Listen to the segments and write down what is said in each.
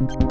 Raid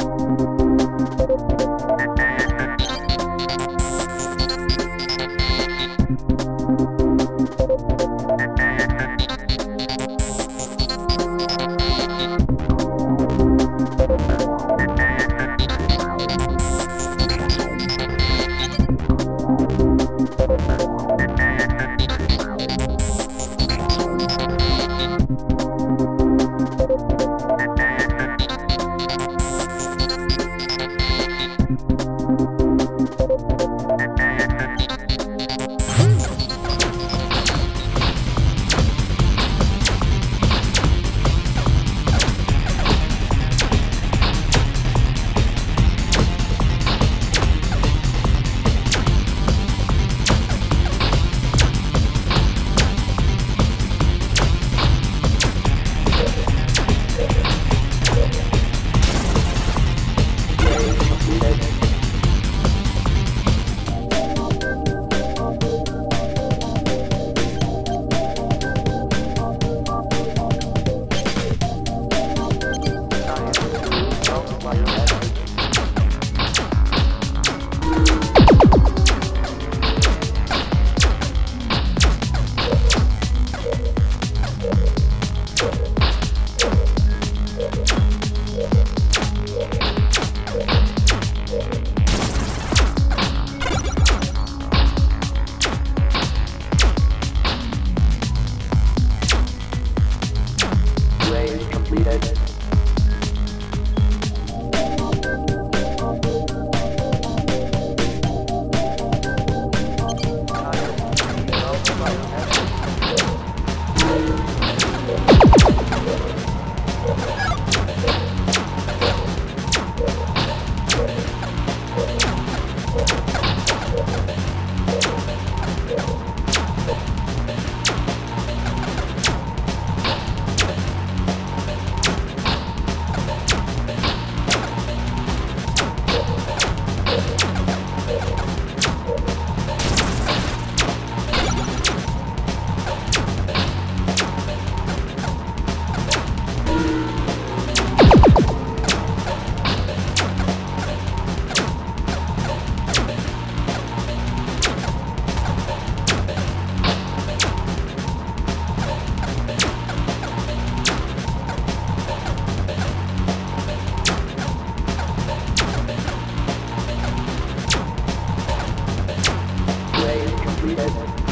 Thank you.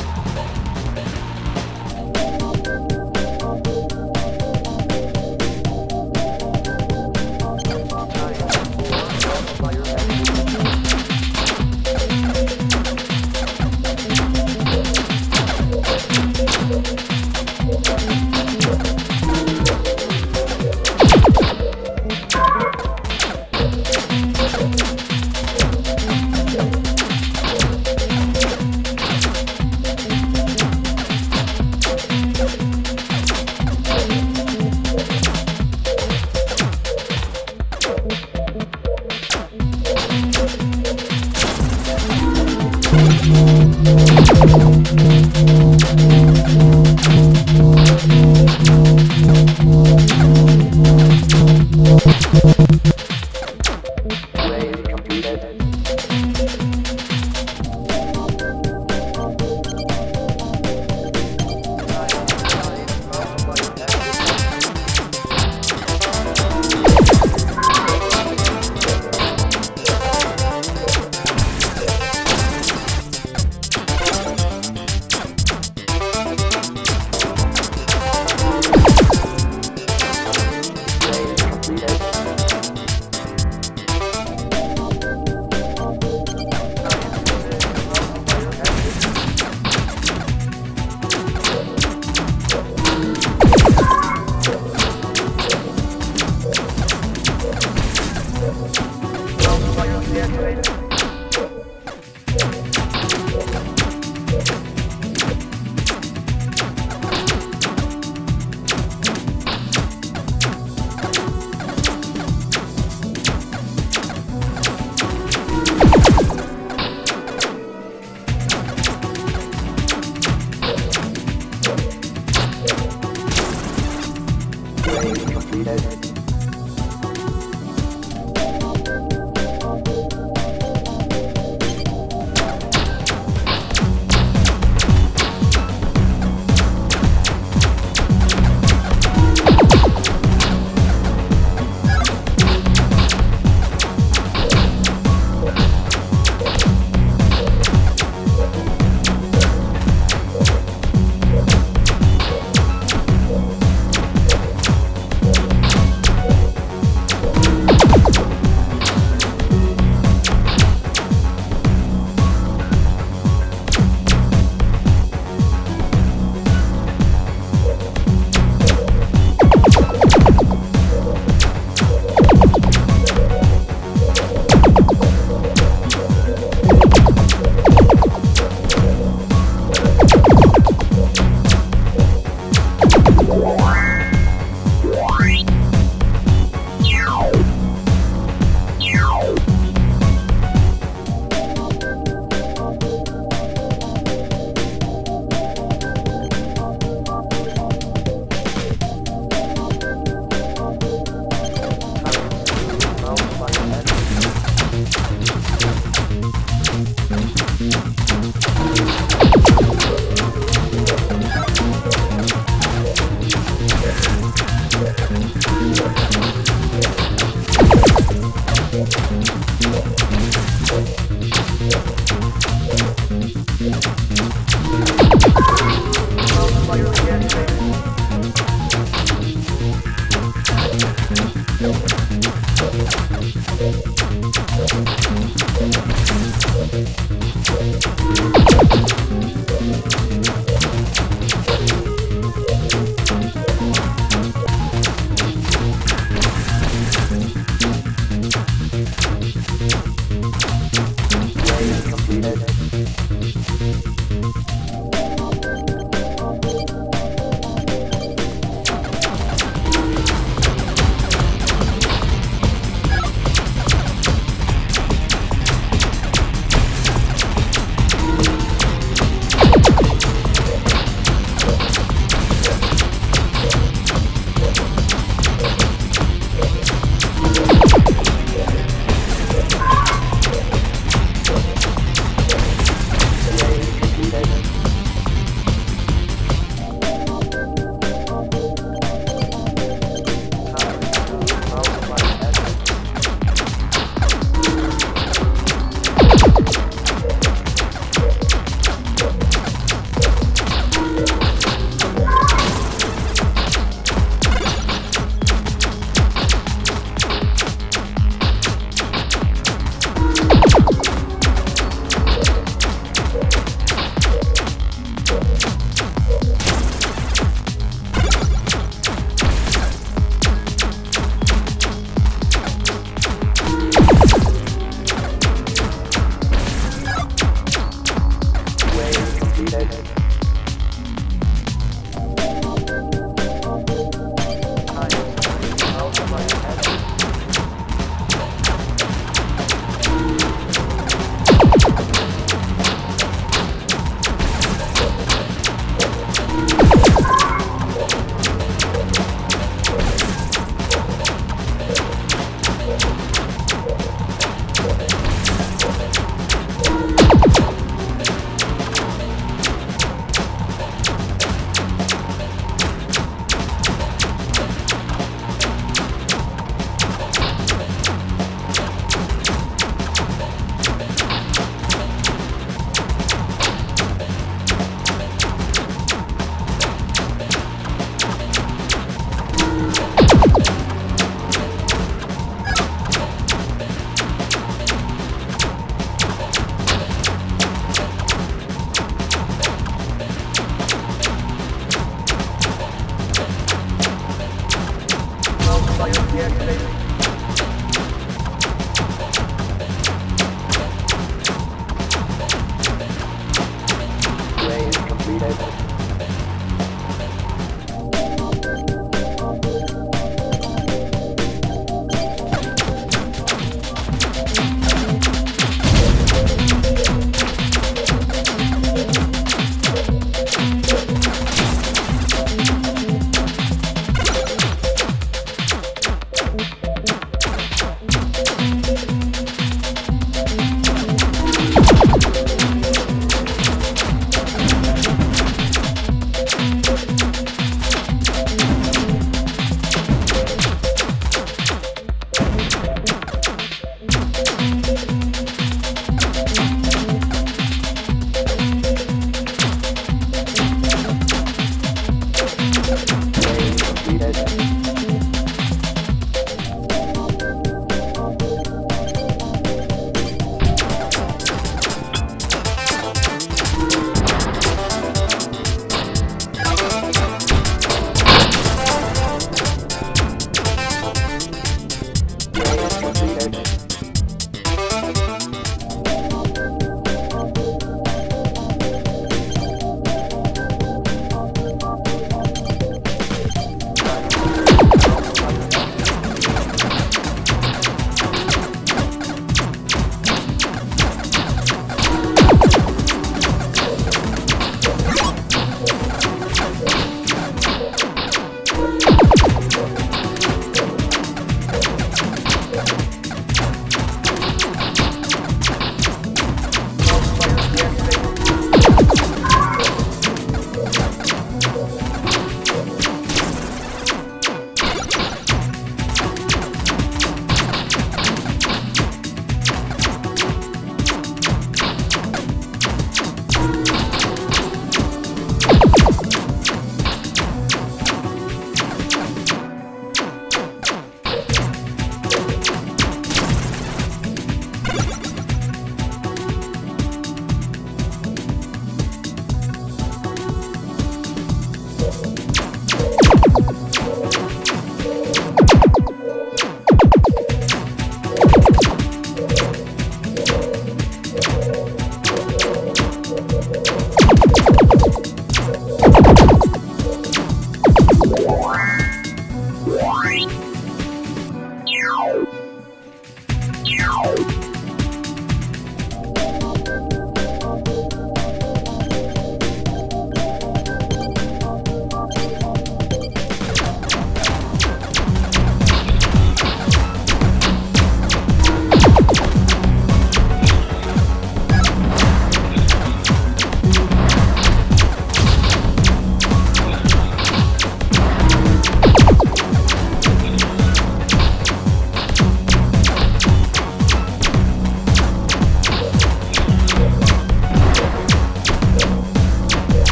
Yeah,